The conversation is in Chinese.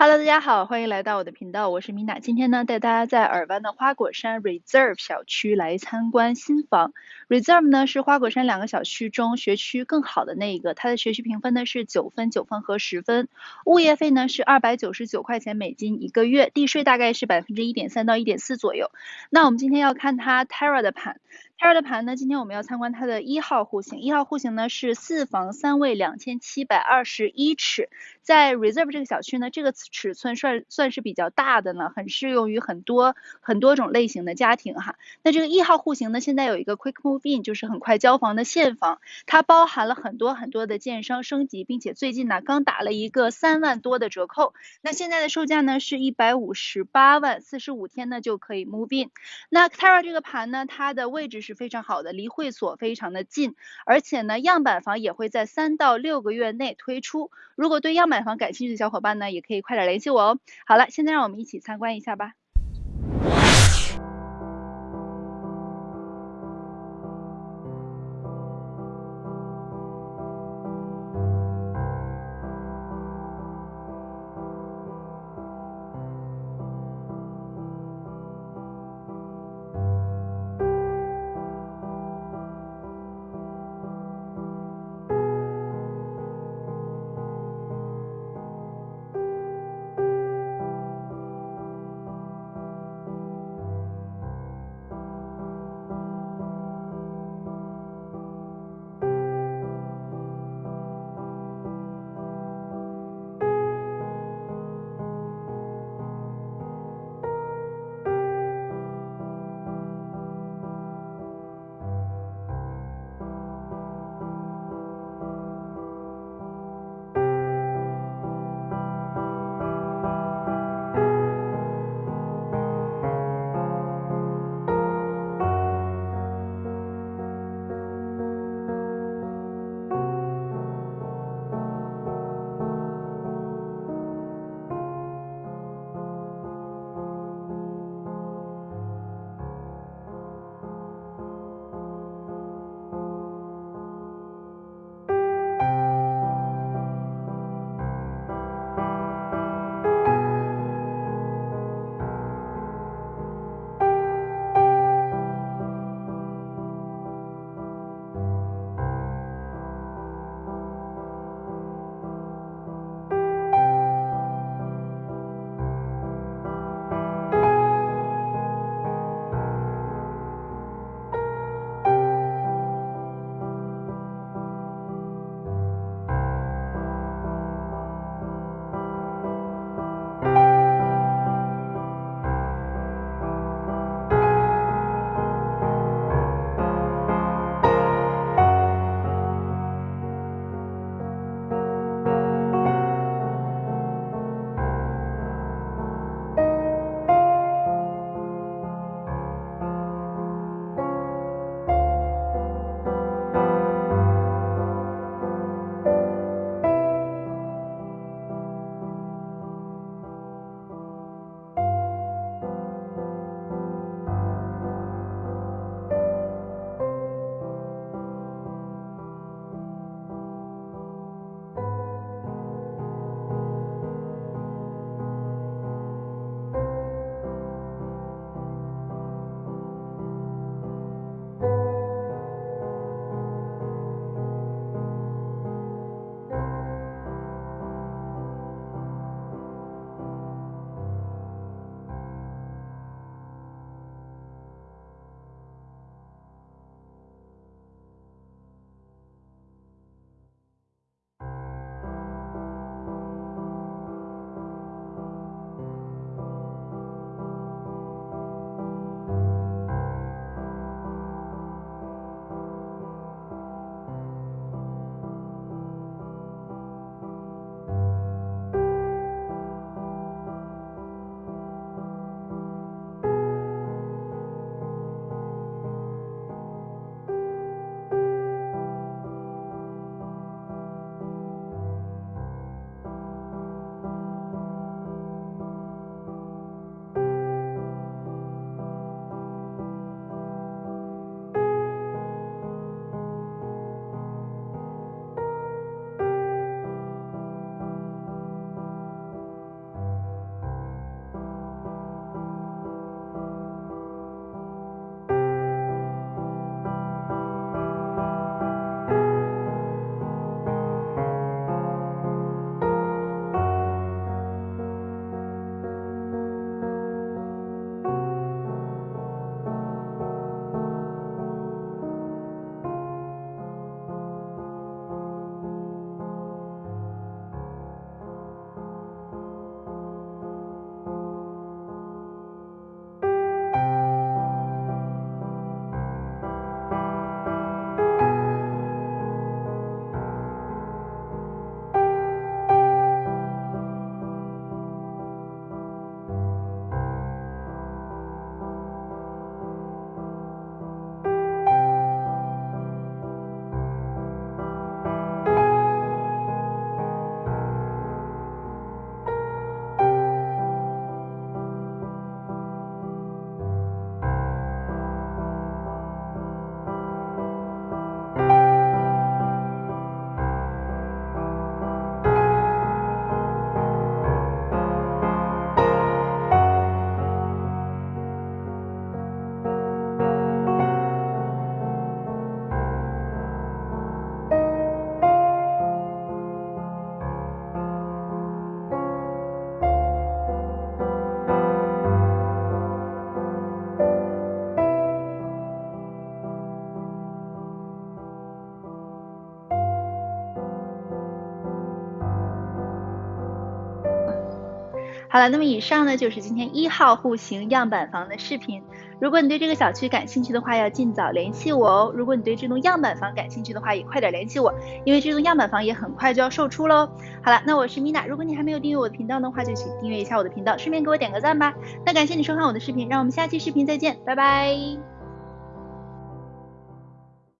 Hello，大家好，欢迎来到我的频道，我是米娜。今天呢，带大家在尔湾的花果山 Reserve 小区来参观新房。Reserve 呢是花果山两个小区中学区更好的那一个，它的学区评分呢是九分、九分和十分。物业费呢是二百九十九块钱美金一个月，地税大概是百分之一点三到一点四左右。那我们今天要看它 Terra 的盘。Terra 的盘呢，今天我们要参观它的一号户型。一号户型呢是四房三卫，两千七百二十一尺。在 Reserve 这个小区呢，这个尺寸算算是比较大的呢，很适用于很多很多种类型的家庭哈。那这个一号户型呢，现在有一个 Quick Move In，就是很快交房的现房，它包含了很多很多的建商升级，并且最近呢刚打了一个三万多的折扣。那现在的售价呢是一百五十八万，四十五天呢就可以 Move In。那 Terra 这个盘呢，它的位置是。是非常好的，离会所非常的近，而且呢，样板房也会在三到六个月内推出。如果对样板房感兴趣的小伙伴呢，也可以快点联系我哦。好了，现在让我们一起参观一下吧。好了，那么以上呢就是今天一号户型样板房的视频。如果你对这个小区感兴趣的话，要尽早联系我哦。如果你对这栋样板房感兴趣的话，也快点联系我，因为这栋样板房也很快就要售出喽。好了，那我是米娜，如果你还没有订阅我的频道的话，就请订阅一下我的频道，顺便给我点个赞吧。那感谢你收看我的视频，让我们下期视频再见，拜拜。